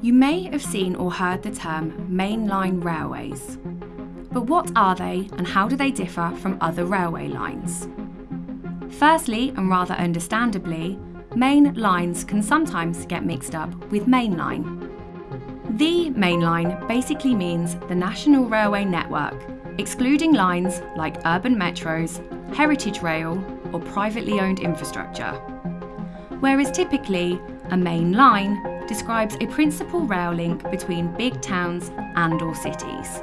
You may have seen or heard the term mainline railways. But what are they and how do they differ from other railway lines? Firstly, and rather understandably, main lines can sometimes get mixed up with mainline. The mainline basically means the national railway network, excluding lines like urban metros, heritage rail, or privately owned infrastructure. Whereas typically, a main line describes a principal rail link between big towns and or cities.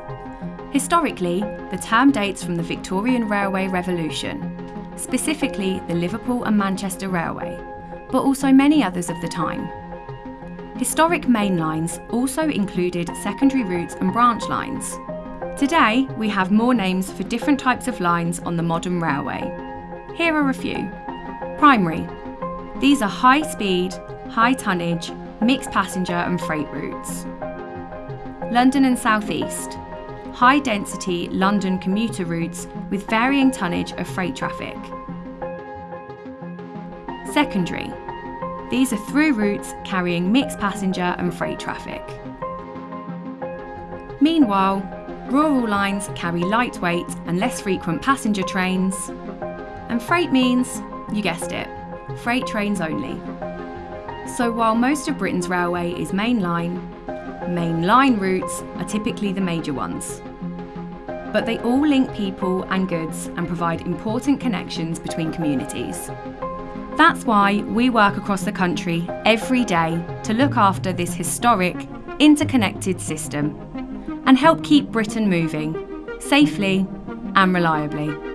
Historically, the term dates from the Victorian Railway Revolution, specifically the Liverpool and Manchester Railway, but also many others of the time. Historic main lines also included secondary routes and branch lines. Today, we have more names for different types of lines on the modern railway. Here are a few. Primary. These are high speed, high tonnage, mixed passenger and freight routes. London and South East. High density London commuter routes with varying tonnage of freight traffic. Secondary. These are through routes carrying mixed passenger and freight traffic. Meanwhile, rural lines carry lightweight and less frequent passenger trains. And freight means, you guessed it, freight trains only. So while most of Britain's railway is mainline, mainline routes are typically the major ones. But they all link people and goods and provide important connections between communities. That's why we work across the country every day to look after this historic, interconnected system and help keep Britain moving safely and reliably.